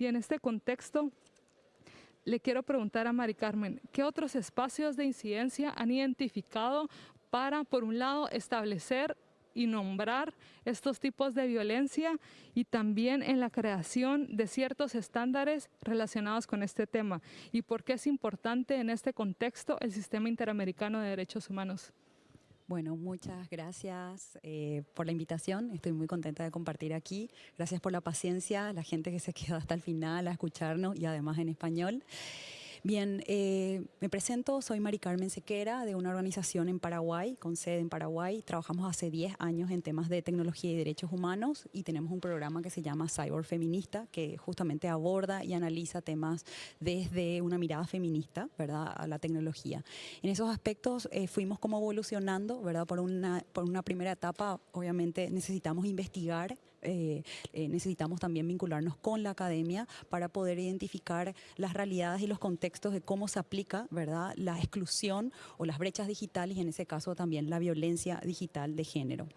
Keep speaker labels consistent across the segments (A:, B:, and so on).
A: Y en este contexto, le quiero preguntar a Mari Carmen, ¿qué otros espacios de incidencia han identificado para, por un lado, establecer y nombrar estos tipos de violencia y también en la creación de ciertos estándares relacionados con este tema y por qué es importante en este contexto el sistema interamericano de derechos humanos.
B: Bueno, muchas gracias eh, por la invitación. Estoy muy contenta de compartir aquí. Gracias por la paciencia, la gente que se quedó hasta el final a escucharnos y además en español. Bien, eh, me presento, soy Mari Carmen Sequera de una organización en Paraguay, con sede en Paraguay. Trabajamos hace 10 años en temas de tecnología y derechos humanos y tenemos un programa que se llama Cyber Feminista, que justamente aborda y analiza temas desde una mirada feminista, ¿verdad?, a la tecnología. En esos aspectos eh, fuimos como evolucionando, ¿verdad?, por una, por una primera etapa, obviamente necesitamos investigar eh, necesitamos también vincularnos con la academia para poder identificar las realidades y los contextos de cómo se aplica ¿verdad? la exclusión o las brechas digitales y en ese caso también la violencia digital de género.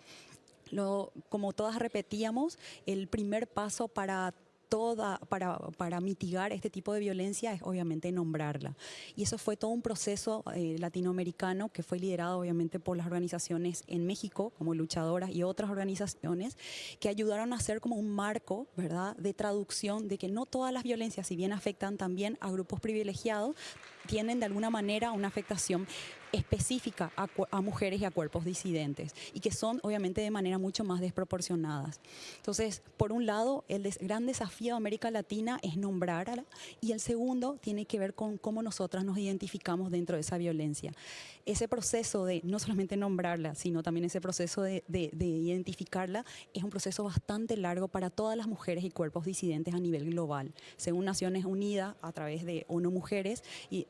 B: Como todas repetíamos, el primer paso para toda, para, para, mitigar este tipo de violencia es obviamente nombrarla. Y eso fue todo un proceso eh, latinoamericano que fue liderado obviamente por las organizaciones en México, como luchadoras y otras organizaciones, que ayudaron a hacer como un marco ¿verdad? de traducción de que no todas las violencias, si bien afectan también a grupos privilegiados, tienen de alguna manera una afectación específica a, mujeres y a cuerpos disidentes y que son obviamente de manera mucho más desproporcionadas. Entonces, por un lado, el gran desafío de América Latina es nombrarla y el segundo tiene que ver con cómo nosotras nos identificamos dentro de esa violencia. Ese proceso de no solamente nombrarla, sino también ese proceso de, de identificarla es un proceso bastante largo para todas las mujeres y cuerpos disidentes a nivel global. Según Naciones Unidas, a través de ONU Mujeres, y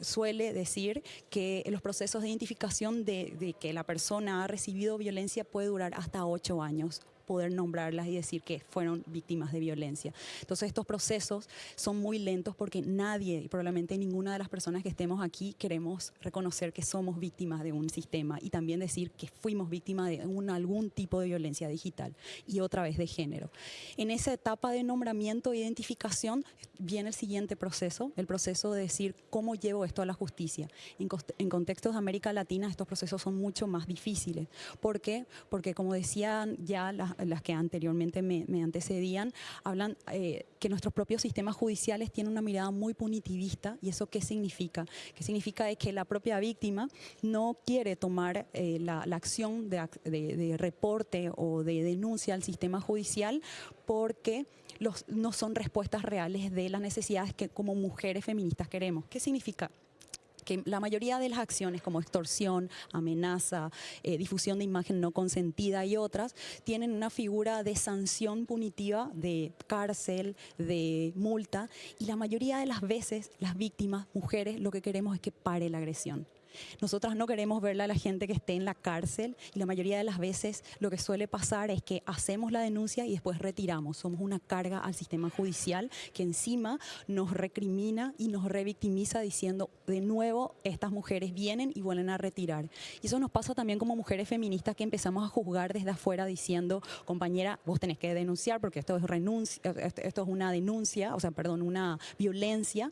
B: suele decir que los procesos de identificación de, que la persona ha recibido violencia puede durar hasta ocho años poder nombrarlas y decir que fueron víctimas de violencia. Entonces estos procesos son muy lentos porque nadie, y probablemente ninguna de las personas que estemos aquí, queremos reconocer que somos víctimas de un sistema y también decir que fuimos víctimas de algún tipo de violencia digital y otra vez de género. En esa etapa de nombramiento e identificación viene el siguiente proceso, el proceso de decir cómo llevo esto a la justicia. En, contextos de América Latina estos procesos son mucho más difíciles. ¿Por qué? Porque como decían ya las que anteriormente me, antecedían, hablan eh, que nuestros propios sistemas judiciales tienen una mirada muy punitivista y eso qué significa? ¿Qué significa es que la propia víctima no quiere tomar eh, la, acción de, reporte o de denuncia al sistema judicial porque no son respuestas reales de las necesidades que como mujeres feministas queremos. ¿Qué significa? que la mayoría de las acciones como extorsión, amenaza, eh, difusión de imagen no consentida y otras, tienen una figura de sanción punitiva, de cárcel, de multa, y la mayoría de las veces las víctimas, mujeres, lo que queremos es que pare la agresión. Nosotras no queremos verla a la gente que esté en la cárcel y la mayoría de las veces lo que suele pasar es que hacemos la denuncia y después retiramos. Somos una carga al sistema judicial que encima nos recrimina y nos revictimiza diciendo de nuevo estas mujeres vienen y vuelven a retirar. Y eso nos pasa también como mujeres feministas que empezamos a juzgar desde afuera diciendo, compañera, vos tenés que denunciar porque esto es, renuncia, esto es una denuncia, o sea, perdón, una violencia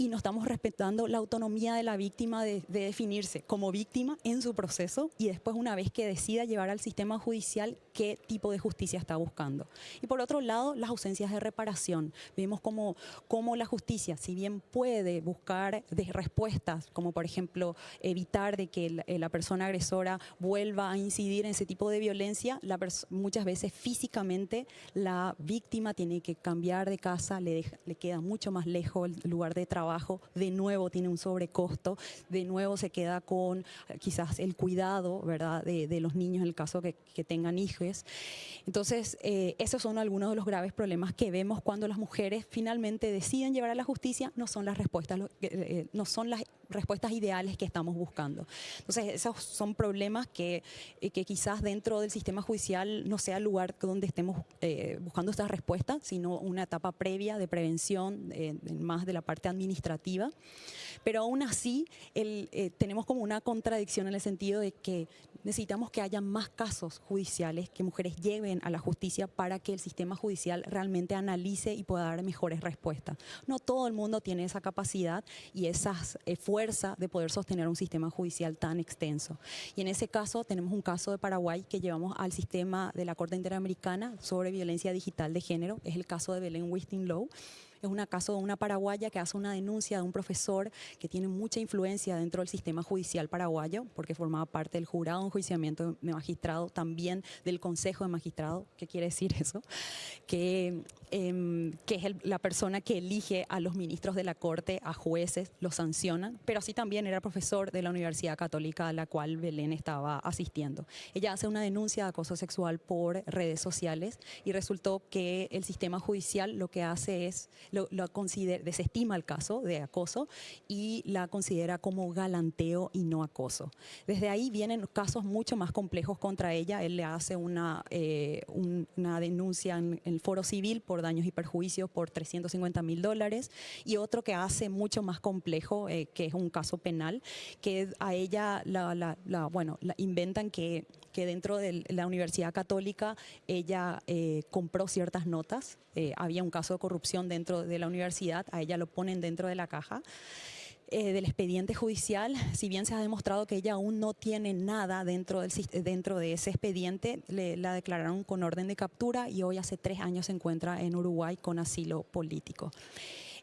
B: y no estamos respetando la autonomía de la víctima de, definirse como víctima en su proceso y después una vez que decida llevar al sistema judicial qué tipo de justicia está buscando. Y por otro lado, las ausencias de reparación. Vemos como, como la justicia, si bien puede buscar respuestas, como por ejemplo evitar de que la, la persona agresora vuelva a incidir en ese tipo de violencia, la muchas veces físicamente la víctima tiene que cambiar de casa, le, le queda mucho más lejos el lugar de trabajo de nuevo tiene un sobrecosto, de nuevo se queda con eh, quizás el cuidado ¿verdad? De, los niños en el caso que, tengan hijos. Entonces, eh, esos son algunos de los graves problemas que vemos cuando las mujeres finalmente deciden llevar a la justicia, no son las respuestas, eh, no son las respuestas ideales que estamos buscando. Entonces, esos son problemas que, eh, que quizás dentro del sistema judicial no sea el lugar donde estemos eh, buscando estas respuestas, sino una etapa previa de prevención, más de la parte administrativa. Pero aún así, el, tenemos como una contradicción en el sentido de que necesitamos que haya más casos judiciales que mujeres lleven a la justicia para que el sistema judicial realmente analice y pueda dar mejores respuestas. No todo el mundo tiene esa capacidad y esa eh, de poder sostener un sistema judicial tan extenso. Y en ese caso tenemos un caso de Paraguay que llevamos al sistema de la Corte Interamericana sobre violencia digital de género, es el caso de Belén Wisting-Low, es un caso de una paraguaya que hace una denuncia de un profesor que tiene mucha influencia dentro del sistema judicial paraguayo, porque formaba parte del jurado de enjuiciamiento de magistrado, también del consejo de magistrado. ¿Qué quiere decir eso? Que, em, que es la persona que elige a los ministros de la corte, a jueces, los sancionan, pero así también era profesor de la Universidad Católica a la cual Belén estaba asistiendo. Ella hace una denuncia de acoso sexual por redes sociales y resultó que el sistema judicial lo que hace es lo, considera, desestima el caso de acoso y la considera como galanteo y no acoso. Desde ahí vienen casos mucho más complejos contra ella. Él le hace una, eh, una denuncia en, el foro civil por daños y perjuicios por 350 mil dólares y otro que hace mucho más complejo, eh, que es un caso penal, que a ella la, bueno, inventan que, que dentro de la Universidad Católica ella eh, compró ciertas notas, había un caso de corrupción dentro de la universidad, a ella lo ponen dentro de la caja. Eh, del expediente judicial, si bien se ha demostrado que ella aún no tiene nada dentro, del, dentro de ese expediente, le, la declararon con orden de captura y hoy hace tres años se encuentra en Uruguay con asilo político.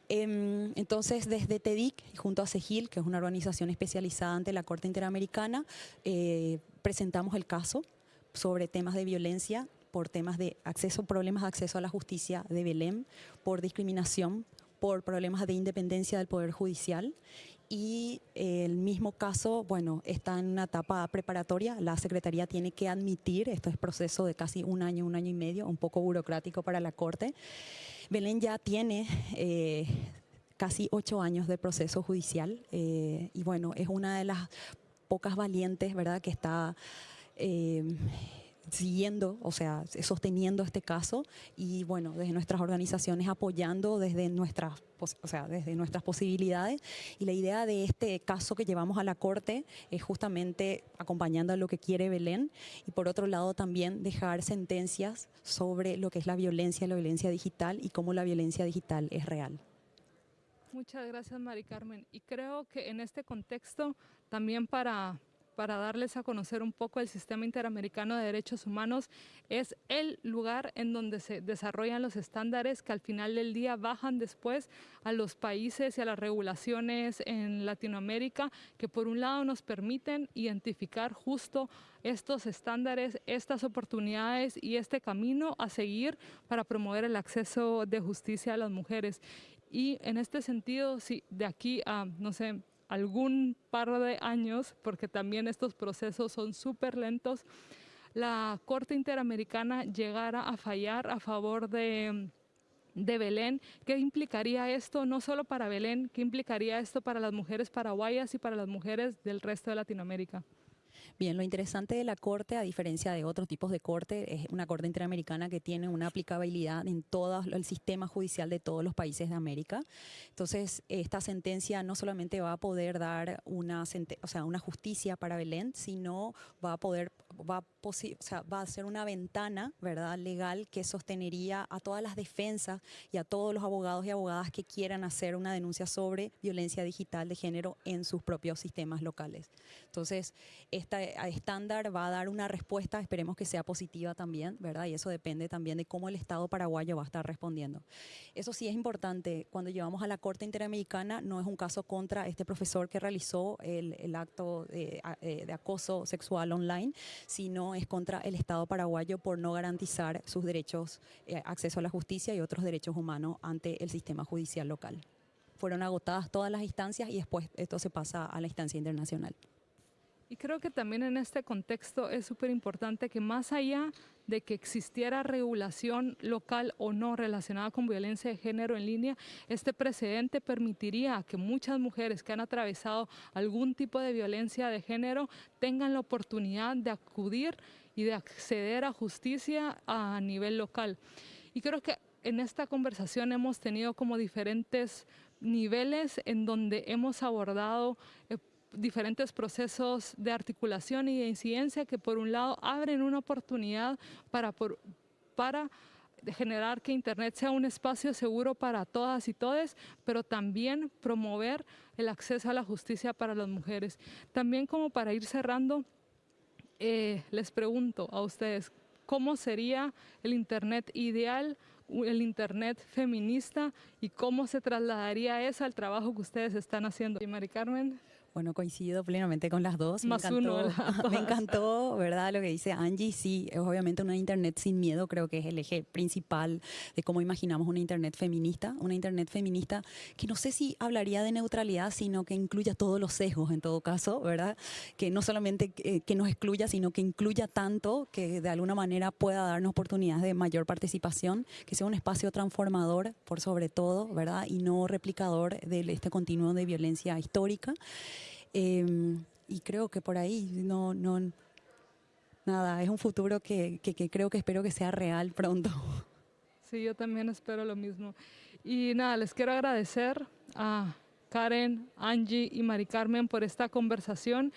B: Em, entonces, desde TEDIC, junto a CEGIL, que es una organización especializada ante la Corte Interamericana, eh, presentamos el caso sobre temas de violencia por temas de acceso, problemas de acceso a la justicia de Belén, por discriminación, por problemas de independencia del Poder Judicial y el mismo caso, bueno, está en una etapa preparatoria, la Secretaría tiene que admitir, esto es proceso de casi un año, un año y medio, un poco burocrático para la Corte. Belén ya tiene eh, casi ocho años de proceso judicial eh, y bueno, es una de las pocas valientes, ¿verdad?, que está... Eh, siguiendo, o sea, sosteniendo este caso y bueno, desde nuestras organizaciones apoyando desde nuestras, o sea, desde nuestras posibilidades y la idea de este caso que llevamos a la Corte es justamente acompañando a lo que quiere Belén y por otro lado también dejar sentencias sobre lo que es la violencia, la violencia digital y cómo la violencia digital es real.
A: Muchas gracias, Mari Carmen. Y creo que en este contexto, también para, para darles a conocer un poco el Sistema Interamericano de Derechos Humanos, es el lugar en donde se desarrollan los estándares que al final del día bajan después a los países y a las regulaciones en Latinoamérica, que por un lado nos permiten identificar justo estos estándares, estas oportunidades y este camino a seguir para promover el acceso de justicia a las mujeres. Y en este sentido, sí, de aquí a, no sé, algún par de años, porque también estos procesos son súper lentos, la Corte Interamericana llegara a fallar a favor de, de Belén. ¿Qué implicaría esto no solo para Belén, qué implicaría esto para las mujeres paraguayas y para las mujeres del resto de Latinoamérica?
B: Bien, lo interesante de la Corte, a diferencia de otros tipos de Corte, es una Corte Interamericana que tiene una aplicabilidad en todo el sistema judicial de todos los países de América. Entonces, esta sentencia no solamente va a poder dar una, o sea, una justicia para Belén, sino va a poder, va a, o sea, va a ser una ventana ¿verdad? legal que sostenería a todas las defensas y a todos los abogados y abogadas que quieran hacer una denuncia sobre violencia digital de género en sus propios sistemas locales. Entonces, esta estándar va a dar una respuesta, esperemos que sea positiva también, ¿verdad? Y eso depende también de cómo el Estado paraguayo va a estar respondiendo. Eso sí es importante, cuando llevamos a la Corte Interamericana, no es un caso contra este profesor que realizó el, acto de, eh, de, acoso sexual online, sino es contra el Estado paraguayo por no garantizar sus derechos, eh, acceso a la justicia y otros derechos humanos ante el sistema judicial local. Fueron agotadas todas las instancias y después esto se pasa a la instancia internacional.
A: Y creo que también en este contexto es súper importante que más allá de que existiera regulación local o no relacionada con violencia de género en línea, este precedente permitiría que muchas mujeres que han atravesado algún tipo de violencia de género tengan la oportunidad de acudir y de acceder a justicia a nivel local. Y creo que en esta conversación hemos tenido como diferentes niveles en donde hemos abordado eh, diferentes procesos de articulación y de incidencia que por un lado abren una oportunidad para, para generar que Internet sea un espacio seguro para todas y todos, pero también promover el acceso a la justicia para las mujeres. También como para ir cerrando, eh, les pregunto a ustedes, ¿cómo sería el Internet ideal el Internet feminista y cómo se trasladaría eso al trabajo que ustedes están haciendo. Y Mari Carmen.
B: Bueno, coincido plenamente con las dos.
A: Más me encantó,
B: uno. me encantó, ¿verdad? Lo que dice Angie, sí, es obviamente una Internet sin miedo, creo que es el eje principal de cómo imaginamos una Internet feminista. Una Internet feminista que no sé si hablaría de neutralidad, sino que incluya todos los sesgos en todo caso, ¿verdad? Que no solamente que, que nos excluya, sino que incluya tanto que de alguna manera pueda darnos oportunidades de mayor participación, que sea un espacio transformador por sobre todo, ¿verdad? Y no replicador de este continuo de violencia histórica. Em, y creo que por ahí no, no, nada, es un futuro que, que, que, creo que espero que sea real pronto.
A: Sí, yo también espero lo mismo. Y nada, les quiero agradecer a Karen, Angie y Mari Carmen por esta conversación.